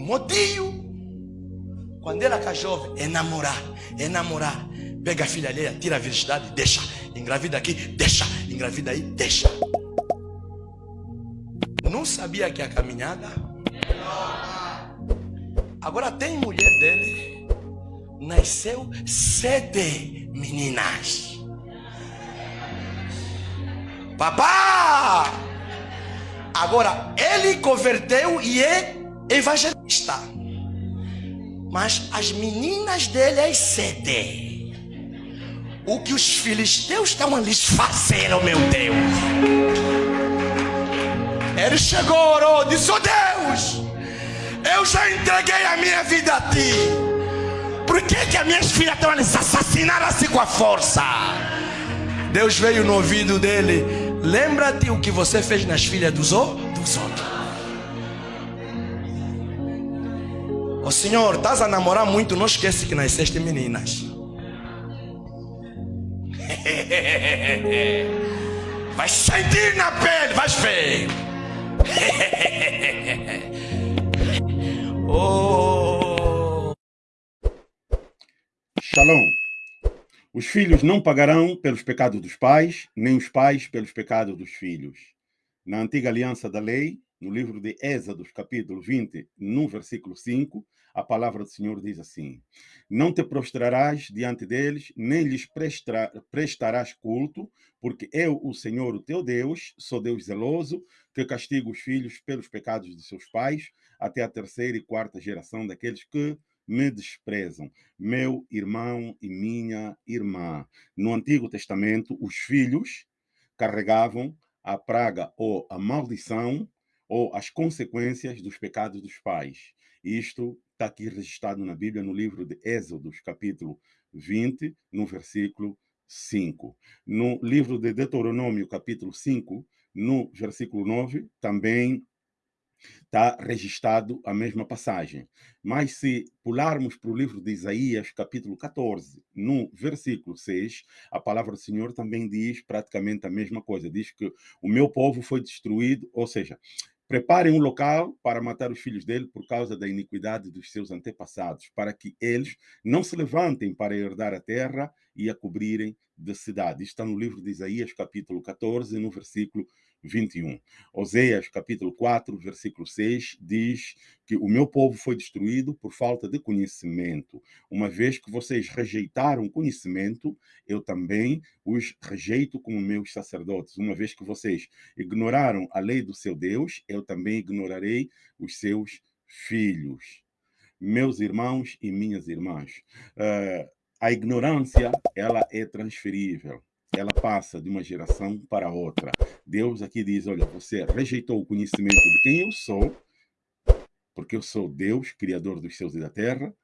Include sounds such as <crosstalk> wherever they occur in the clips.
Modinho, quando ela fica jovem, é namorar, é namorar. Pega a filha alheia, tira a virgindade, deixa. Engravida aqui, deixa. Engravida aí, deixa. Não sabia que a caminhada. Agora tem mulher dele, nasceu sete meninas. Papá! Agora, ele converteu e é evangelista. Mas as meninas dele é sete. O que os filisteus estão a lhes fazer, oh meu Deus. Ele chegou, orou, disse: Oh Deus, eu já entreguei a minha vida a ti. Por que, que as minhas filhas estão a lhes assassinar assim com a força? Deus veio no ouvido dele. Lembra-te o que você fez nas filhas dos, dos outros. Senhor, estás a namorar muito, não esquece que nasceste meninas. <laughs> Vai sentir na pele, vais <laughs> ver. oh. Shalom. Os filhos não pagarão pelos pecados dos pais, nem os pais pelos pecados dos filhos. Na antiga aliança da lei, no livro de Êxodos, capítulo 20, no versículo 5, a palavra do Senhor diz assim: Não te prostrarás diante deles, nem lhes prestarás culto, porque eu, o Senhor, o teu Deus, sou Deus zeloso, que castigo os filhos pelos pecados de seus pais, até a terceira e quarta geração daqueles que me desprezam, meu irmão e minha irmã. No Antigo Testamento, os filhos carregavam a praga ou a maldição ou as consequências dos pecados dos pais. Isto está aqui registrado na Bíblia, no livro de Êxodos, capítulo 20, no versículo 5. No livro de Deuteronômio, capítulo 5, no versículo 9, também está registrado a mesma passagem. Mas se pularmos para o livro de Isaías, capítulo 14, no versículo 6, a palavra do Senhor também diz praticamente a mesma coisa. Diz que o meu povo foi destruído, ou seja, Preparem um local para matar os filhos dele por causa da iniquidade dos seus antepassados, para que eles não se levantem para herdar a terra e a cobrirem de cidade. Está no livro de Isaías, capítulo 14, no versículo 21. Oséias, capítulo 4, versículo 6, diz que o meu povo foi destruído por falta de conhecimento. Uma vez que vocês rejeitaram conhecimento, eu também os rejeito como meus sacerdotes. Uma vez que vocês ignoraram a lei do seu Deus, eu também ignorarei os seus filhos. Meus irmãos e minhas irmãs, uh, a ignorância, ela é transferível ela passa de uma geração para outra. Deus aqui diz, olha, você rejeitou o conhecimento de quem eu sou, porque eu sou Deus, Criador dos céus e da terra,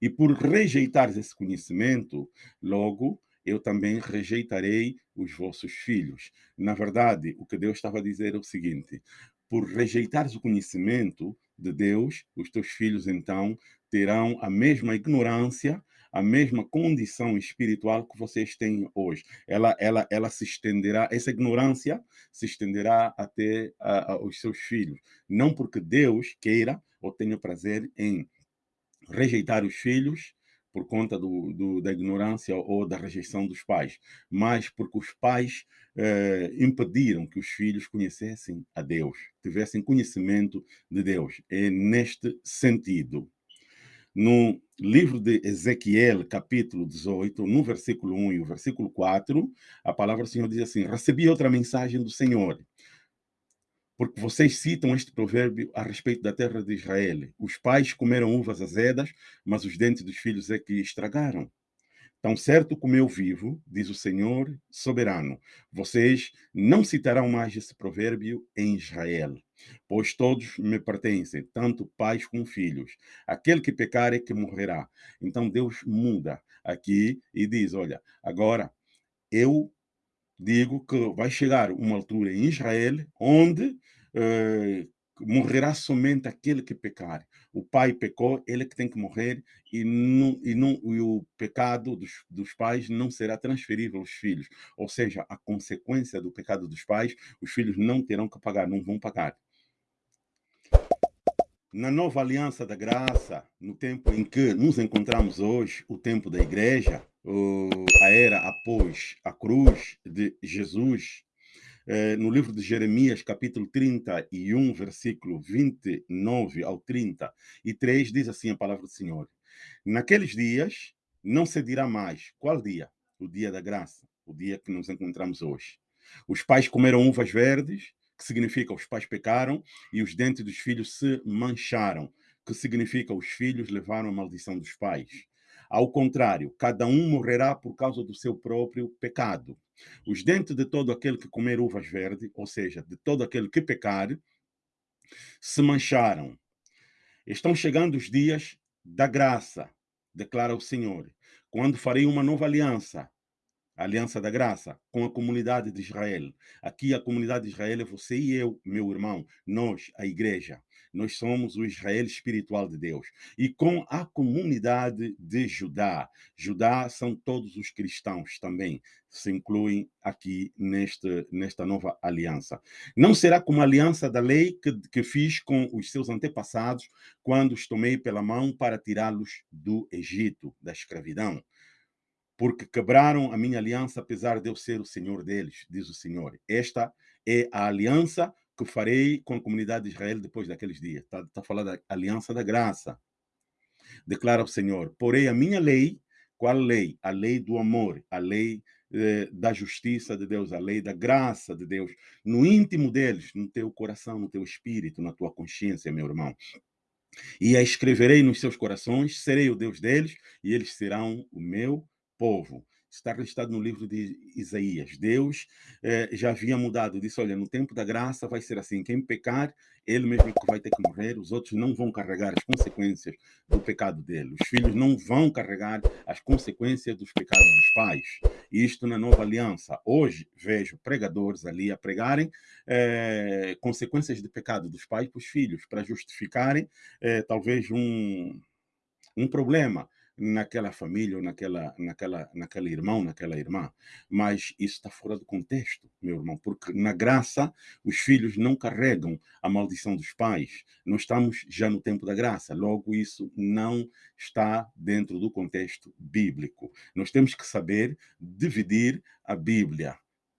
e por rejeitar esse conhecimento, logo eu também rejeitarei os vossos filhos. Na verdade, o que Deus estava a dizer é o seguinte: por rejeitares o conhecimento de Deus, os teus filhos então terão a mesma ignorância a mesma condição espiritual que vocês têm hoje. Ela, ela, ela se estenderá, essa ignorância se estenderá até os seus filhos. Não porque Deus queira ou tenha prazer em rejeitar os filhos por conta do, do, da ignorância ou da rejeição dos pais, mas porque os pais eh, impediram que os filhos conhecessem a Deus, tivessem conhecimento de Deus. É neste sentido. No livro de Ezequiel, capítulo 18, no versículo 1 e o versículo 4, a palavra do Senhor diz assim: Recebi outra mensagem do Senhor. Porque vocês citam este provérbio a respeito da terra de Israel. Os pais comeram uvas azedas, mas os dentes dos filhos é que estragaram. Tão certo como eu vivo, diz o Senhor soberano, vocês não citarão mais esse provérbio em Israel, pois todos me pertencem, tanto pais como filhos. Aquele que pecar é que morrerá. Então Deus muda aqui e diz: olha, agora eu digo que vai chegar uma altura em Israel onde eh, morrerá somente aquele que pecar. O pai pecou, ele que tem que morrer, e, não, e, não, e o pecado dos, dos pais não será transferível aos filhos. Ou seja, a consequência do pecado dos pais, os filhos não terão que pagar, não vão pagar. Na nova aliança da graça, no tempo em que nos encontramos hoje, o tempo da igreja, a era após a cruz de Jesus, eh, no livro de Jeremias, capítulo 31, versículo 29 ao 33, diz assim a palavra do Senhor: Naqueles dias não se dirá mais. Qual dia? O dia da graça, o dia que nos encontramos hoje. Os pais comeram uvas verdes, que significa os pais pecaram, e os dentes dos filhos se mancharam, que significa os filhos levaram a maldição dos pais. Ao contrário, cada um morrerá por causa do seu próprio pecado. Os dentes de todo aquele que comer uvas verdes, ou seja, de todo aquele que pecar, se mancharam. Estão chegando os dias da graça, declara o Senhor, quando farei uma nova aliança a Aliança da Graça, com a comunidade de Israel. Aqui a comunidade de Israel é você e eu, meu irmão, nós, a igreja. Nós somos o Israel espiritual de Deus. E com a comunidade de Judá. Judá são todos os cristãos também, se incluem aqui neste, nesta nova aliança. Não será como a aliança da lei que, que fiz com os seus antepassados quando os tomei pela mão para tirá-los do Egito, da escravidão porque quebraram a minha aliança, apesar de eu ser o Senhor deles, diz o Senhor. Esta é a aliança que farei com a comunidade de Israel depois daqueles dias. Está tá falando da aliança da graça. Declara o Senhor: porém a minha lei, qual lei? A lei do amor, a lei eh, da justiça de Deus, a lei da graça de Deus, no íntimo deles, no teu coração, no teu espírito, na tua consciência, meu irmão. E a escreverei nos seus corações, serei o Deus deles, e eles serão o meu povo. Está registrado no livro de Isaías. Deus eh, já havia mudado, disse: Olha, no tempo da graça vai ser assim: quem pecar, ele mesmo vai ter que morrer, os outros não vão carregar as consequências do pecado dele. Os filhos não vão carregar as consequências dos pecados dos pais. Isto na nova aliança. Hoje vejo pregadores ali a pregarem eh, consequências de pecado dos pais para os filhos, para justificarem eh, talvez um, um problema naquela família ou naquela, naquela, naquela irmão, naquela irmã. Mas isso está fora do contexto, meu irmão, porque na graça os filhos não carregam a maldição dos pais. Nós estamos já no tempo da graça, logo isso não está dentro do contexto bíblico. Nós temos que saber dividir a Bíblia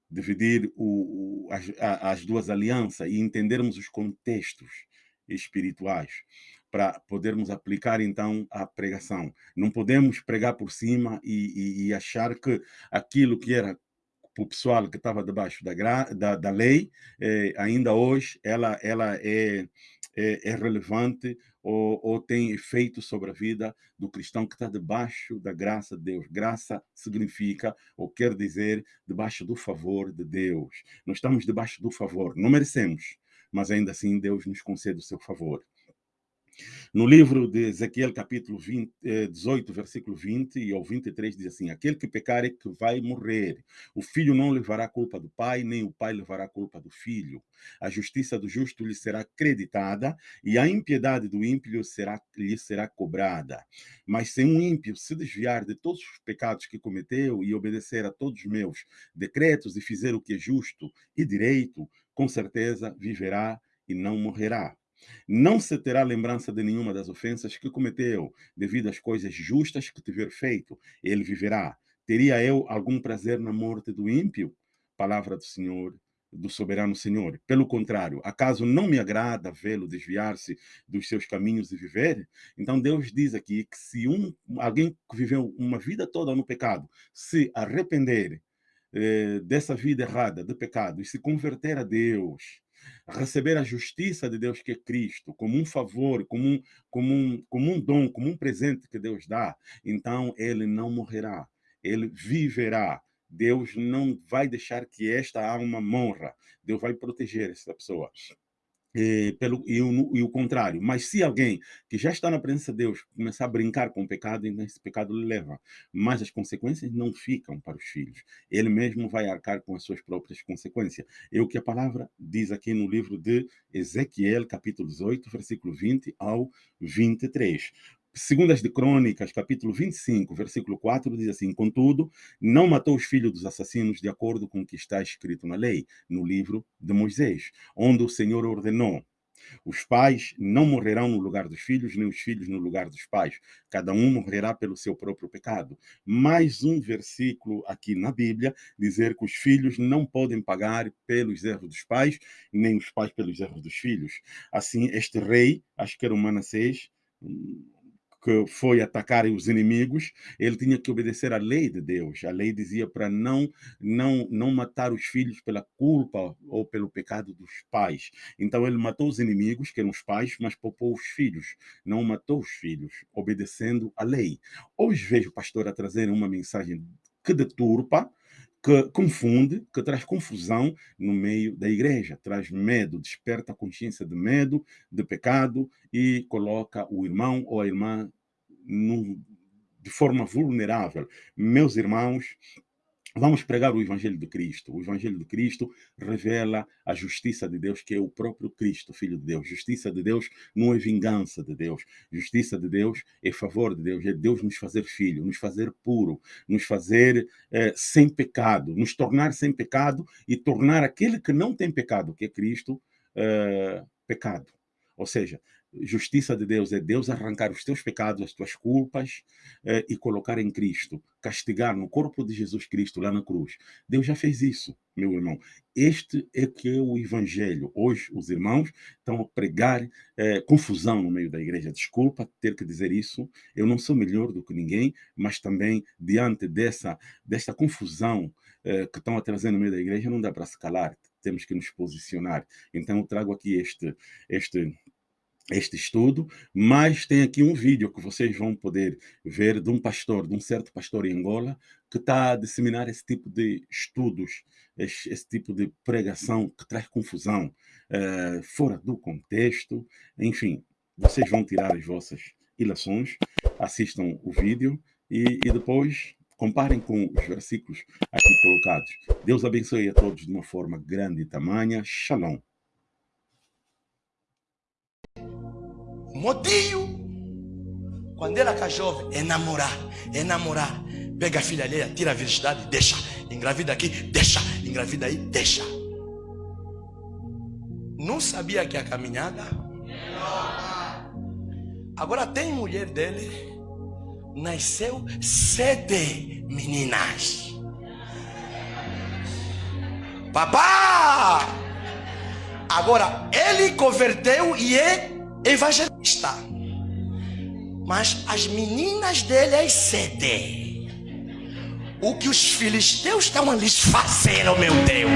dividir o, o, as, as duas alianças e entendermos os contextos espirituais para podermos aplicar então a pregação. Não podemos pregar por cima e, e, e achar que aquilo que era para o pessoal que estava debaixo da, da, da lei, eh, ainda hoje ela, ela é, é, é relevante ou, ou, tem efeito sobre a vida do cristão que está debaixo da graça de Deus. Graça significa, ou quer dizer, debaixo do favor de Deus. Nós estamos debaixo do favor, não merecemos, mas ainda assim Deus nos concede o seu favor. No livro de Ezequiel, capítulo 20, 18, eh, versículo 20 e ao 23, diz assim: Aquele que pecar é que vai morrer. O filho não levará a culpa do pai, nem o pai levará a culpa do filho. A justiça do justo lhe será creditada e a impiedade do ímpio será, lhe será cobrada. Mas se um ímpio se desviar de todos os pecados que cometeu e obedecer a todos os meus decretos e fizer o que é justo e direito, com certeza viverá e não morrerá. Não se terá lembrança de nenhuma das ofensas que cometeu, devido às coisas justas que tiver feito. Ele viverá. Teria eu algum prazer na morte do ímpio? Palavra do Senhor, do soberano Senhor. Pelo contrário, acaso não me agrada vê-lo desviar-se dos seus caminhos e viver? Então Deus diz aqui que se um, alguém que viveu uma vida toda no pecado se arrepender eh, dessa vida errada, de pecado, e se converter a Deus, receber a justiça de Deus, que é Cristo, como um favor, como um, como um, como um dom, como um presente que Deus dá, então ele não morrerá, ele viverá. Deus não vai deixar que esta alma morra. Deus vai proteger essa pessoa. E, pelo, e, o, e o contrário. Mas se alguém que já está na presença de Deus começar a brincar com o pecado, então esse pecado lhe leva. Mas as consequências não ficam para os filhos. Ele mesmo vai arcar com as suas próprias consequências. É o que a palavra diz aqui no livro de Ezequiel, capítulo 18, versículo 20 ao 23. Segundas de Crônicas, capítulo 25, versículo 4, diz assim: Contudo, não matou os filhos dos assassinos de acordo com o que está escrito na lei, no livro de Moisés, onde o Senhor ordenou: Os pais não morrerão no lugar dos filhos, nem os filhos no lugar dos pais. Cada um morrerá pelo seu próprio pecado. Mais um versículo aqui na Bíblia dizer que os filhos não podem pagar pelos erros dos pais, nem os pais pelos erros dos filhos. Assim, este rei, acho que era o Manassés, que foi atacar os inimigos, ele tinha que obedecer à lei de Deus. A lei dizia para não não não matar os filhos pela culpa ou pelo pecado dos pais. Então ele matou os inimigos, que eram os pais, mas poupou os filhos. Não matou os filhos, obedecendo à lei. Hoje vejo o pastor a trazer uma mensagem que deturpa, que confunde, que traz confusão no meio da igreja, traz medo, desperta a consciência de medo, de pecado e coloca o irmão ou a irmã de forma vulnerável. Meus irmãos, Vamos pregar o Evangelho de Cristo. O Evangelho de Cristo revela a justiça de Deus, que é o próprio Cristo, Filho de Deus. Justiça de Deus não é vingança de Deus. Justiça de Deus é favor de Deus. É Deus nos fazer filho, nos fazer puro, nos fazer eh, sem pecado, nos tornar sem pecado e tornar aquele que não tem pecado, que é Cristo, eh, pecado. Ou seja, justiça de Deus é Deus arrancar os teus pecados, as tuas culpas eh, e colocar em Cristo, castigar no corpo de Jesus Cristo lá na cruz. Deus já fez isso, meu irmão. Este é que é o Evangelho. Hoje os irmãos estão a pregar eh, confusão no meio da igreja. Desculpa ter que dizer isso. Eu não sou melhor do que ninguém, mas também diante dessa desta confusão eh, que estão a trazer no meio da igreja não dá para se calar. Temos que nos posicionar. Então eu trago aqui este este este estudo, mas tem aqui um vídeo que vocês vão poder ver de um pastor, de um certo pastor em Angola, que está a disseminar esse tipo de estudos, esse, esse tipo de pregação que traz confusão, uh, fora do contexto, enfim, vocês vão tirar as vossas ilações, assistam o vídeo e, e depois comparem com os versículos aqui colocados. Deus abençoe a todos de uma forma grande e tamanha. Shalom. Modinho, quando ela era jovem, é namorar, é namorar. Pega a filha alheia, tira a virgindade, deixa. Engravida aqui, deixa. Engravida aí, deixa. Não sabia que a caminhada. Agora tem mulher dele, nasceu sete meninas. Papá! Agora ele converteu e é evangelista. Mas as meninas dele as cedem. O que os filisteus estão lhes fazer, oh meu Deus.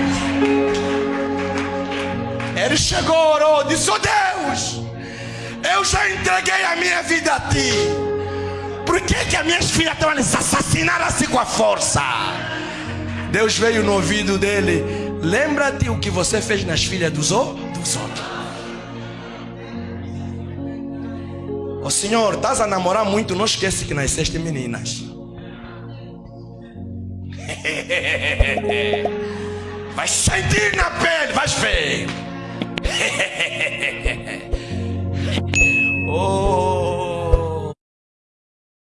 Ele chegou, orou, disse: Oh Deus, eu já entreguei a minha vida a ti. Por que, que as minhas filhas estão a lhes assassinar assim com a força? Deus veio no ouvido dele. Lembra-te o que você fez nas filhas dos outros. Senhor, estás a namorar muito, não esquece que nasceste meninas. <laughs> Vai sentir na pele, vais ver. <laughs> oh.